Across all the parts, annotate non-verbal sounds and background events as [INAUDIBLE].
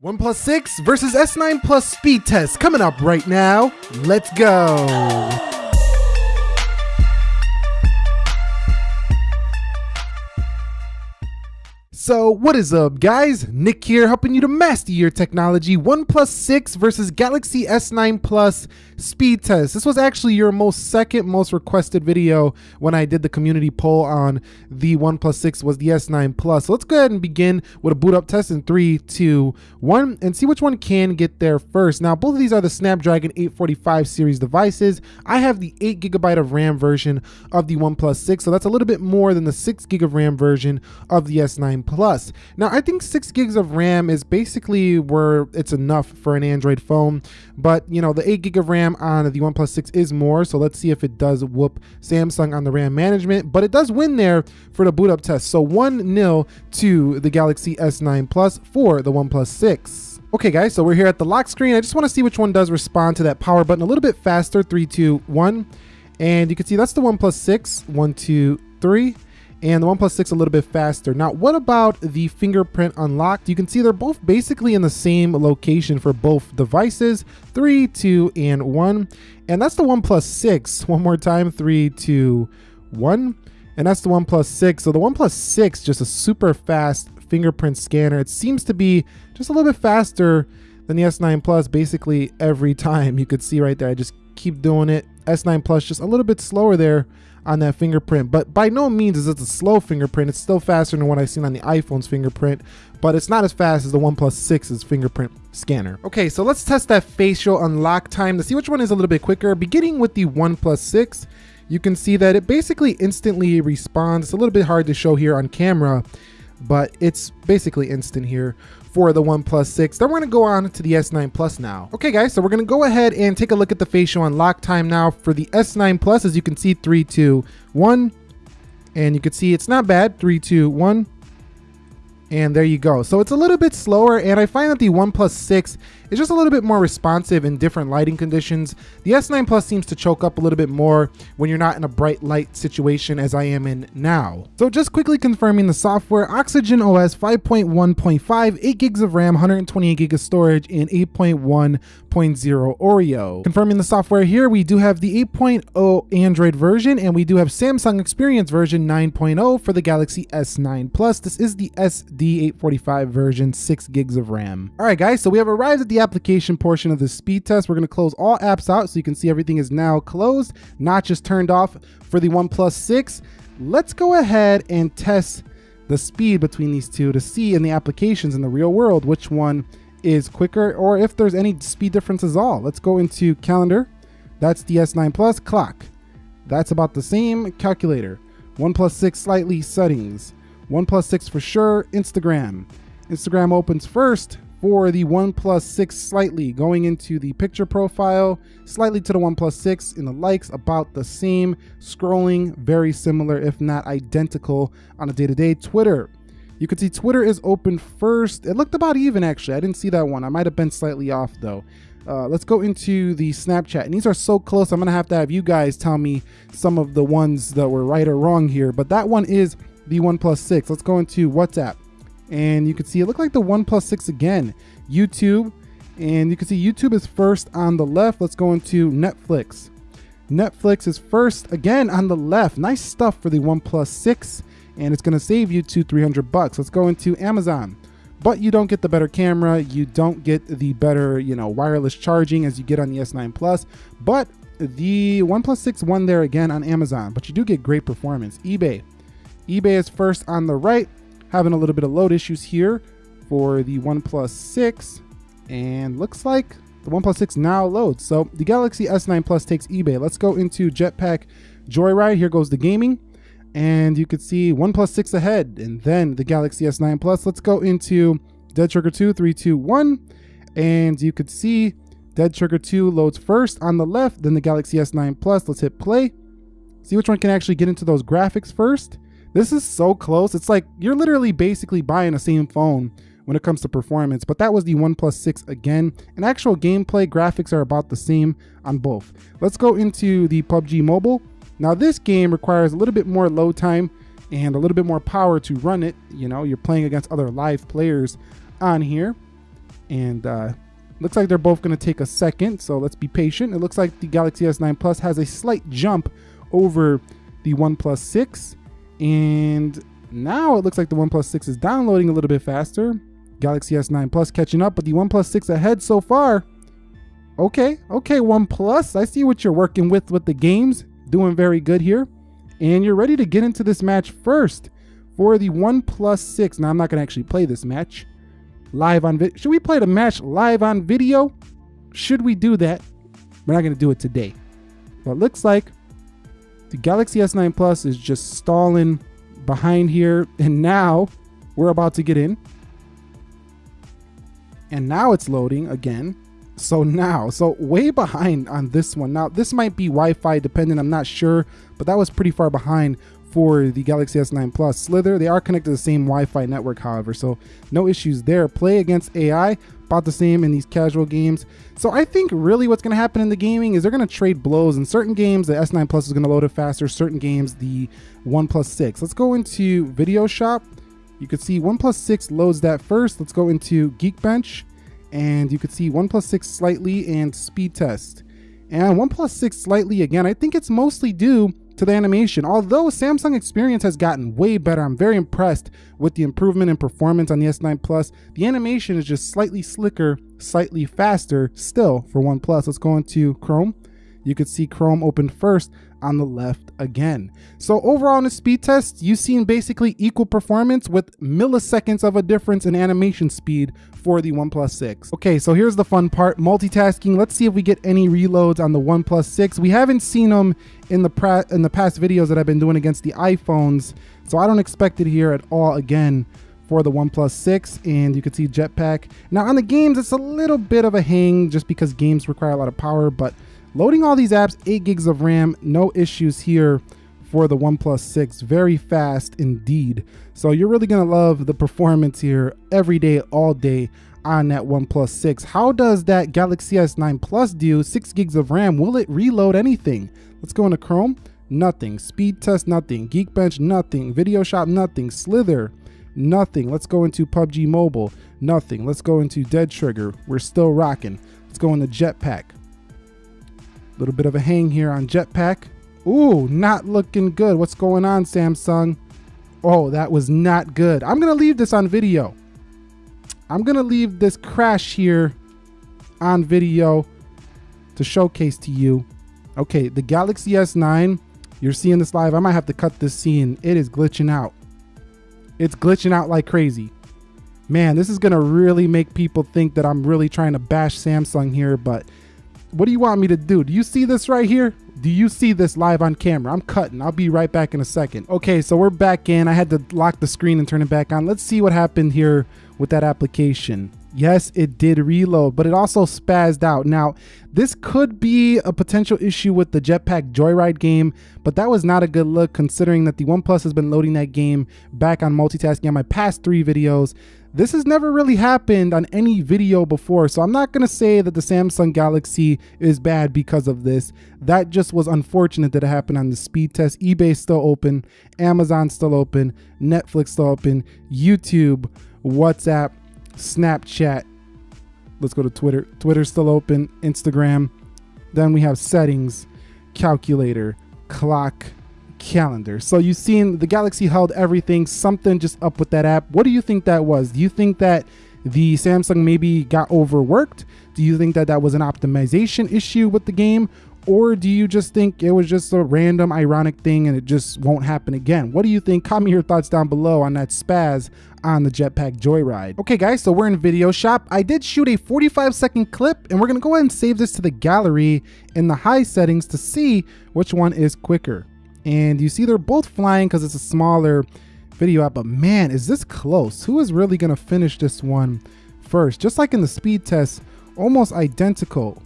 OnePlus 6 versus S9 Plus speed test coming up right now. Let's go. So, what is up, guys? Nick here, helping you to master your technology. OnePlus 6 versus Galaxy S9 Plus speed test. This was actually your most second most requested video when I did the community poll on the OnePlus 6 was the S9 Plus. So let's go ahead and begin with a boot up test in three, two, one, and see which one can get there first. Now, both of these are the Snapdragon 845 series devices. I have the 8 gigabyte of RAM version of the OnePlus 6, so that's a little bit more than the 6 gig of RAM version of the S9 Plus. Now, I think 6 gigs of RAM is basically where it's enough for an Android phone, but you know, the 8 gig of RAM on the OnePlus 6 is more, so let's see if it does whoop Samsung on the RAM management, but it does win there for the boot up test. So 1-0 to the Galaxy S9 Plus for the OnePlus 6. Okay guys, so we're here at the lock screen. I just wanna see which one does respond to that power button a little bit faster, three, two, one. And you can see that's the OnePlus 6, one, two, three and the OnePlus 6 a little bit faster. Now, what about the fingerprint unlocked? You can see they're both basically in the same location for both devices, three, two, and one. And that's the OnePlus 6. [LAUGHS] One more time, three, two, one. And that's the OnePlus 6. So the OnePlus 6, just a super fast fingerprint scanner. It seems to be just a little bit faster than the S9 Plus basically every time. You could see right there, I just keep doing it. S9 Plus just a little bit slower there on that fingerprint. But by no means is it a slow fingerprint. It's still faster than what I've seen on the iPhone's fingerprint, but it's not as fast as the OnePlus 6's fingerprint scanner. Okay, so let's test that facial unlock time to see which one is a little bit quicker. Beginning with the OnePlus 6, you can see that it basically instantly responds. It's a little bit hard to show here on camera, but it's basically instant here for the OnePlus 6. Then we're gonna go on to the S9 Plus now. Okay guys, so we're gonna go ahead and take a look at the facial unlock time now for the S9 Plus. As you can see, three, two, one. And you can see it's not bad, three, two, one. And there you go. So it's a little bit slower and I find that the OnePlus 6 is just a little bit more responsive in different lighting conditions. The S9 Plus seems to choke up a little bit more when you're not in a bright light situation as I am in now. So just quickly confirming the software, Oxygen OS 5.1.5, 8 gigs of RAM, 128 gig of storage, and 8.1.0 Oreo. Confirming the software here, we do have the 8.0 Android version and we do have Samsung Experience version 9.0 for the Galaxy S9 Plus. This is the SD D845 version, 6 gigs of RAM. All right, guys, so we have arrived at the application portion of the speed test. We're going to close all apps out so you can see everything is now closed, not just turned off for the OnePlus 6. Let's go ahead and test the speed between these two to see in the applications in the real world which one is quicker or if there's any speed difference at all. Let's go into calendar. That's the S9 Plus clock. That's about the same calculator. OnePlus 6 slightly settings. OnePlus 6 for sure, Instagram. Instagram opens first for the OnePlus 6 slightly, going into the picture profile, slightly to the OnePlus 6 in the likes, about the same, scrolling, very similar, if not identical on a day-to-day. -day. Twitter. You can see Twitter is open first. It looked about even actually. I didn't see that one. I might have been slightly off though. Uh, let's go into the Snapchat. And these are so close, I'm gonna have to have you guys tell me some of the ones that were right or wrong here. But that one is the OnePlus 6. Let's go into WhatsApp. And you can see it looked like the OnePlus 6 again. YouTube. And you can see YouTube is first on the left. Let's go into Netflix. Netflix is first again on the left. Nice stuff for the OnePlus 6. And it's going to save you two, 300 bucks. Let's go into Amazon. But you don't get the better camera. You don't get the better, you know, wireless charging as you get on the S9 Plus. But the OnePlus 6 won there again on Amazon. But you do get great performance. eBay eBay is first on the right, having a little bit of load issues here for the OnePlus 6. And looks like the OnePlus 6 now loads. So the Galaxy S9 Plus takes eBay. Let's go into Jetpack Joyride. Here goes the gaming. And you can see OnePlus 6 ahead. And then the Galaxy S9 Plus. Let's go into Dead Trigger 2, 3, 2, 1. And you could see Dead Trigger 2 loads first on the left, then the Galaxy S9 Plus. Let's hit play. See which one can actually get into those graphics first. This is so close. It's like you're literally basically buying the same phone when it comes to performance, but that was the OnePlus 6 again. And actual gameplay graphics are about the same on both. Let's go into the PUBG Mobile. Now this game requires a little bit more load time and a little bit more power to run it. You know, you're playing against other live players on here. And uh, looks like they're both going to take a second, so let's be patient. It looks like the Galaxy S9 Plus has a slight jump over the OnePlus 6. And now it looks like the OnePlus 6 is downloading a little bit faster. Galaxy S9 Plus catching up, but the OnePlus 6 ahead so far. Okay, okay, OnePlus, I see what you're working with with the games. Doing very good here. And you're ready to get into this match first for the OnePlus 6. Now, I'm not going to actually play this match live on video. Should we play the match live on video? Should we do that? We're not going to do it today. But looks like the Galaxy S9 Plus is just stalling behind here. And now we're about to get in. And now it's loading again. So now, so way behind on this one. Now, this might be Wi-Fi dependent, I'm not sure, but that was pretty far behind for the Galaxy S9 Plus. Slither, they are connected to the same Wi-Fi network, however, so no issues there. Play against AI, about the same in these casual games. So I think really what's going to happen in the gaming is they're going to trade blows. In certain games, the S9 Plus is going to load it faster. Certain games, the OnePlus 6. Let's go into Video Shop. You can see OnePlus 6 loads that first. Let's go into Geekbench and you could see OnePlus 6 slightly and speed test. And OnePlus 6 slightly again, I think it's mostly due to the animation. Although Samsung experience has gotten way better, I'm very impressed with the improvement in performance on the S9 Plus. The animation is just slightly slicker, slightly faster still for OnePlus. Let's go into Chrome. You could see Chrome open first on the left again. So overall in the speed test, you've seen basically equal performance with milliseconds of a difference in animation speed for the OnePlus 6. Okay, so here's the fun part, multitasking. Let's see if we get any reloads on the OnePlus 6. We haven't seen them in the, in the past videos that I've been doing against the iPhones, so I don't expect it here at all again for the OnePlus 6 and you can see Jetpack. Now on the games, it's a little bit of a hang just because games require a lot of power, but Loading all these apps, 8 gigs of RAM, no issues here for the OnePlus 6. Very fast indeed. So you're really going to love the performance here every day, all day on that OnePlus 6. How does that Galaxy S9 Plus do? 6 gigs of RAM. Will it reload anything? Let's go into Chrome. Nothing. Speed test, nothing. Geekbench, nothing. Video Shop, nothing. Slither, nothing. Let's go into PUBG Mobile, nothing. Let's go into Dead Trigger. We're still rocking. Let's go into Jetpack. Little bit of a hang here on Jetpack. Ooh, not looking good. What's going on, Samsung? Oh, that was not good. I'm going to leave this on video. I'm going to leave this crash here on video to showcase to you. Okay, the Galaxy S9, you're seeing this live. I might have to cut this scene. It is glitching out. It's glitching out like crazy. Man, this is going to really make people think that I'm really trying to bash Samsung here, but what do you want me to do? Do you see this right here? Do you see this live on camera? I'm cutting. I'll be right back in a second. Okay, so we're back in. I had to lock the screen and turn it back on. Let's see what happened here with that application. Yes, it did reload, but it also spazzed out. Now, this could be a potential issue with the Jetpack Joyride game, but that was not a good look considering that the OnePlus has been loading that game back on multitasking on my past three videos. This has never really happened on any video before, so I'm not to say that the Samsung Galaxy is bad because of this. That just was unfortunate that it happened on the speed test. eBay still open, Amazon still open, Netflix still open, YouTube, WhatsApp, Snapchat. Let's go to Twitter. Twitter's still open, Instagram. Then we have settings, calculator, clock, calendar. So you've seen the Galaxy held everything, something just up with that app. What do you think that was? Do you think that the Samsung maybe got overworked? Do you think that that was an optimization issue with the game? Or do you just think it was just a random ironic thing and it just won't happen again? What do you think? Comment your thoughts down below on that spaz on the Jetpack Joyride. Okay guys, so we're in Video Shop. I did shoot a 45 second clip and we're gonna go ahead and save this to the gallery in the high settings to see which one is quicker. And you see they're both flying because it's a smaller video app, but man, is this close? Who is really gonna finish this one first? Just like in the speed test, almost identical.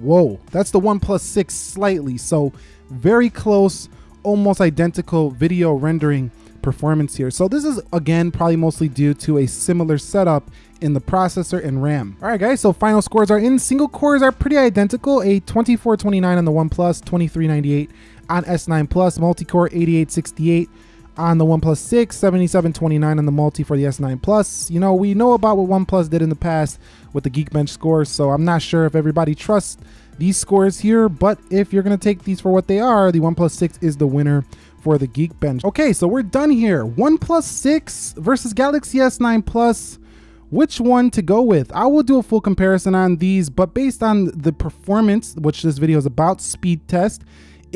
Whoa, that's the OnePlus 6 slightly. So very close, almost identical video rendering performance here. So this is again probably mostly due to a similar setup in the processor and RAM. All right guys, so final scores are in. Single cores are pretty identical, a 2429 on the OnePlus, 2398 on S9 Plus, multi-core 8868 on the OnePlus 6, 7729 on the multi for the S9 Plus. You know, we know about what OnePlus did in the past with the Geekbench scores, so I'm not sure if everybody trusts these scores here, but if you're gonna take these for what they are, the OnePlus 6 is the winner for the Geekbench. Okay, so we're done here. OnePlus 6 versus Galaxy S9 Plus. Which one to go with? I will do a full comparison on these, but based on the performance, which this video is about, speed test,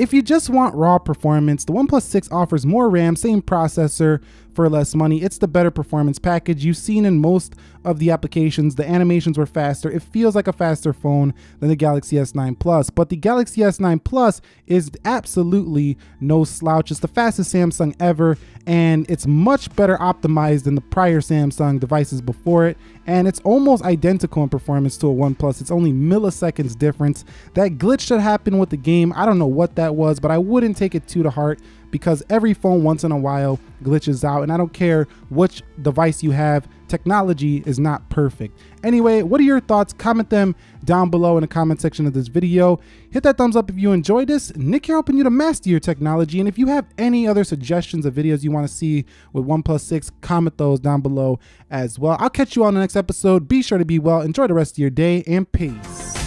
if you just want raw performance, the OnePlus 6 offers more RAM, same processor, for less money. It's the better performance package you've seen in most of the applications. The animations were faster. It feels like a faster phone than the Galaxy S9 Plus, but the Galaxy S9 Plus is absolutely no slouch. It's the fastest Samsung ever, and it's much better optimized than the prior Samsung devices before it, and it's almost identical in performance to a OnePlus. It's only milliseconds difference. That glitch that happened with the game, I don't know what that was, but I wouldn't take it too to heart because every phone once in a while glitches out and I don't care which device you have, technology is not perfect. Anyway, what are your thoughts? Comment them down below in the comment section of this video. Hit that thumbs up if you enjoyed this. Nick here helping you to master your technology. And if you have any other suggestions of videos you want to see with OnePlus 6, comment those down below as well. I'll catch you on the next episode. Be sure to be well. Enjoy the rest of your day and peace.